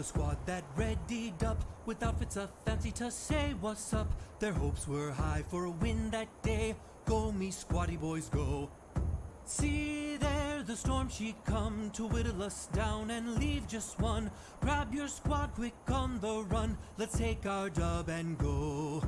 The a squad that readied up with outfits a fancy to say what's up. Their hopes were high for a win that day. Go me squatty boys go. See there, the storm she come to whittle us down and leave just one. Grab your squad quick on the run. Let's take our dub and go.